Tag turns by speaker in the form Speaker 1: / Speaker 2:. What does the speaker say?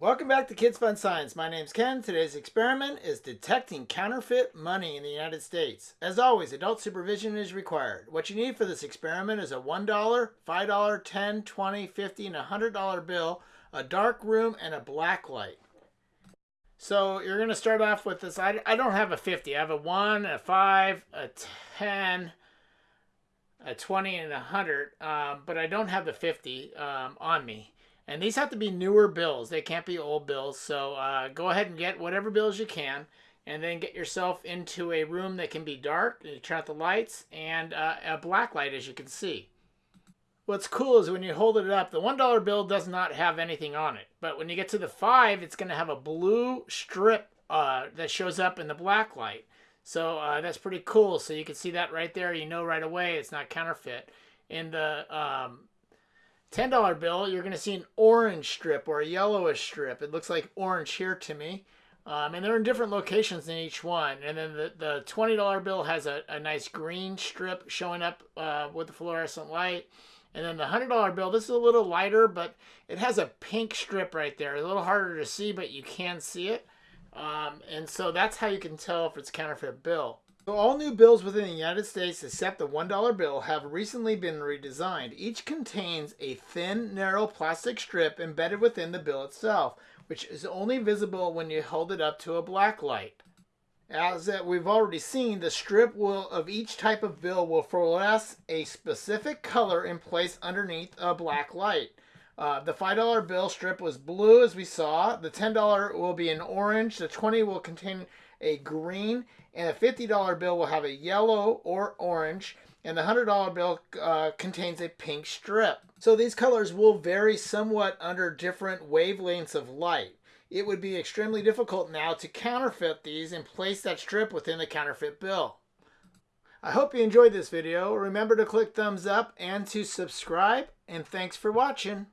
Speaker 1: Welcome back to Kids Fun Science. My name's Ken. Today's experiment is detecting counterfeit money in the United States. As always, adult supervision is required. What you need for this experiment is a $1, $5, $10, $20, $50, and $100 bill, a dark room, and a black light. So you're going to start off with this. I, I don't have a 50. I have a 1, a 5, a 10, a 20, and a 100, um, but I don't have the 50 um, on me. And these have to be newer bills. They can't be old bills. So uh, go ahead and get whatever bills you can. And then get yourself into a room that can be dark. You turn out the lights and uh, a black light as you can see. What's cool is when you hold it up, the $1 bill does not have anything on it. But when you get to the 5 it's going to have a blue strip uh, that shows up in the black light. So uh, that's pretty cool. So you can see that right there. You know right away it's not counterfeit. In the um, $10 bill, you're going to see an orange strip or a yellowish strip. It looks like orange here to me. Um, and they're in different locations in each one. And then the, the $20 bill has a, a nice green strip showing up uh, with the fluorescent light. And then the $100 bill, this is a little lighter, but it has a pink strip right there. A little harder to see, but you can see it. Um, and so that's how you can tell if it's counterfeit bill. So all new bills within the United States except the $1 bill have recently been redesigned. Each contains a thin, narrow plastic strip embedded within the bill itself, which is only visible when you hold it up to a black light. As we've already seen, the strip will of each type of bill will fluoresce a specific color in place underneath a black light. Uh, the $5 bill strip was blue as we saw. The $10 will be an orange. The 20 will contain a green, and a $50 bill will have a yellow or orange, and the $100 bill uh, contains a pink strip. So these colors will vary somewhat under different wavelengths of light. It would be extremely difficult now to counterfeit these and place that strip within the counterfeit bill. I hope you enjoyed this video. Remember to click thumbs up and to subscribe, and thanks for watching.